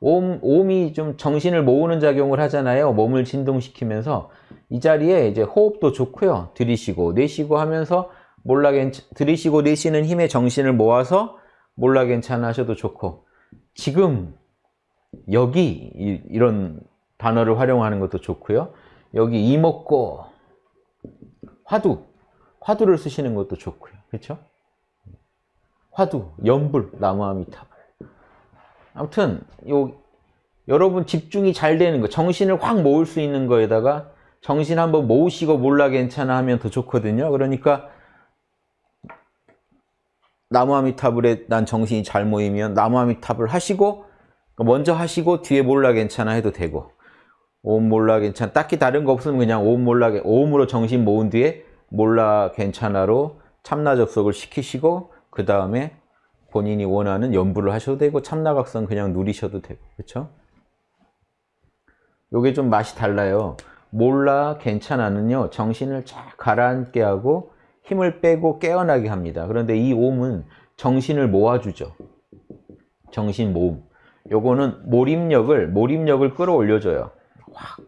옴, 옴이 좀 정신을 모으는 작용을 하잖아요. 몸을 진동시키면서 이 자리에 이제 호흡도 좋고요. 들이쉬고 내쉬고 하면서 몰라 괜찮 들이쉬고 내쉬는 힘에 정신을 모아서 몰라 괜찮아 하셔도 좋고 지금 여기 이, 이런 단어를 활용하는 것도 좋고요. 여기 이먹고 화두 화두를 쓰시는 것도 좋고요. 그렇죠? 화두, 연불, 나무아미타불. 아무튼 요 여러분 집중이 잘 되는 거, 정신을 확 모을 수 있는 거에다가 정신 한번 모으시고 몰라 괜찮아 하면 더 좋거든요. 그러니까 나무아미타불에 난 정신이 잘 모이면 나무아미타불 하시고 먼저 하시고 뒤에 몰라 괜찮아 해도 되고 옴 몰라 괜찮아 딱히 다른 거 없으면 그냥 옴 몰라 옴으로 정신 모은 뒤에 몰라 괜찮아로 참나 접속을 시키시고 그 다음에 본인이 원하는 연부를 하셔도 되고 참나각성 그냥 누리셔도 되고 그렇죠? 요게 좀 맛이 달라요. 몰라 괜찮아는요 정신을 쫙 가라앉게 하고 힘을 빼고 깨어나게 합니다. 그런데 이 옴은 정신을 모아주죠. 정신 모음. 요거는 몰입력을 몰입력을 끌어올려줘요. 확.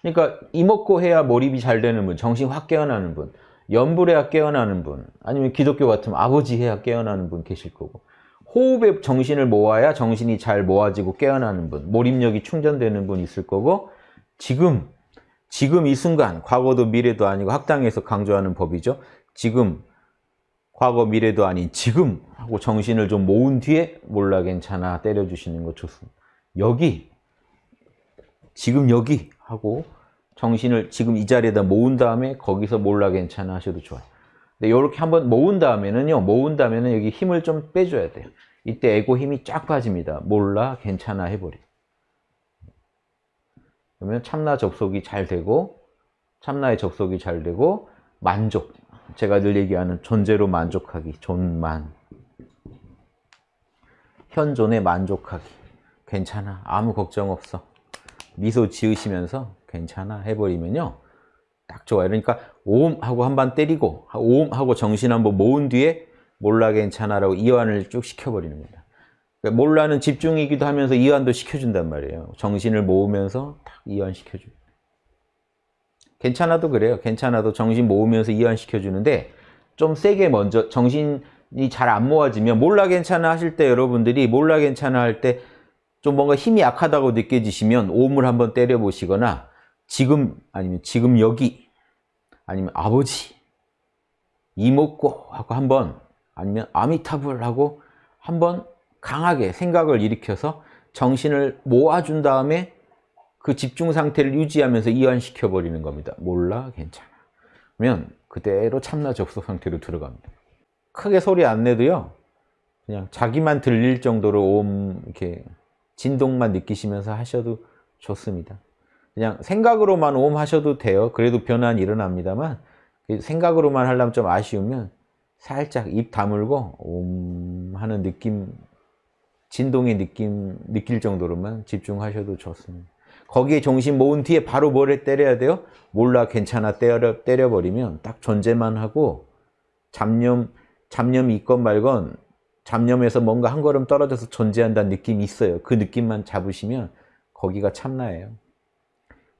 그러니까 이먹고 해야 몰입이 잘 되는 분, 정신 확 깨어나는 분, 연불해야 깨어나는 분, 아니면 기독교 같으면 아버지 해야 깨어나는 분 계실 거고 호흡에 정신을 모아야 정신이 잘 모아지고 깨어나는 분, 몰입력이 충전되는 분 있을 거고 지금, 지금 이 순간, 과거도 미래도 아니고 학당에서 강조하는 법이죠. 지금, 과거 미래도 아닌 지금 하고 정신을 좀 모은 뒤에 몰라 괜찮아 때려주시는 거 좋습니다. 여기, 지금 여기 하고 정신을 지금 이 자리에다 모은 다음에 거기서 몰라 괜찮아 하셔도 좋아요. 근데 이렇게 한번 모은 다음에는요, 모은 다음에는 여기 힘을 좀 빼줘야 돼요. 이때 에고 힘이 쫙 빠집니다. 몰라 괜찮아 해버려. 그러면 참나 접속이 잘 되고 참나의 접속이 잘 되고 만족. 제가 늘 얘기하는 존재로 만족하기, 존만. 현존에 만족하기. 괜찮아. 아무 걱정 없어. 미소 지으시면서 괜찮아 해버리면요. 딱 좋아요. 그러니까 오음 하고 한 번 때리고 오음 하고 정신 한번 모은 뒤에 몰라 괜찮아라고 이완을 쭉 시켜버리는 겁니다. 그러니까 몰라는 집중이기도 하면서 이완도 시켜준단 말이에요. 정신을 모으면서 딱 이완시켜줍니다. 괜찮아도 그래요. 괜찮아도 정신 모으면서 이완시켜주는데 좀 세게 먼저 정신이 잘 안 모아지면 몰라 괜찮아 하실 때 여러분들이 몰라 괜찮아 할 때 좀 뭔가 힘이 약하다고 느껴지시면 오음을 한번 때려 보시거나 지금 아니면 지금 여기 아니면 아버지 이목고 하고 한번 아니면 아미타불 하고 한번 강하게 생각을 일으켜서 정신을 모아준 다음에 그 집중 상태를 유지하면서 이완시켜 버리는 겁니다. 몰라 괜찮아. 그러면 그대로 참나 접속 상태로 들어갑니다. 크게 소리 안 내도요. 그냥 자기만 들릴 정도로 옴 이렇게 진동만 느끼시면서 하셔도 좋습니다. 그냥 생각으로만 옴 하셔도 돼요. 그래도 변화는 일어납니다만 생각으로만 하려면 좀 아쉬우면 살짝 입 다물고 옴 하는 느낌, 진동의 느낌 느낄 정도로만 집중하셔도 좋습니다. 거기에 정신 모은 뒤에 바로 뭐를 때려야 돼요? 몰라 괜찮아 때려, 때려버리면 딱 존재만 하고 잡념, 잡념이 있건 말건 잡념에서 뭔가 한 걸음 떨어져서 존재한다는 느낌이 있어요. 그 느낌만 잡으시면 거기가 참나예요.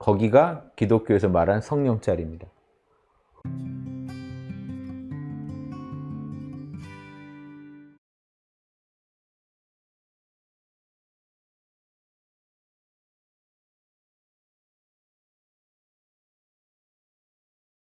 거기가 기독교에서 말한 성령 자리입니다.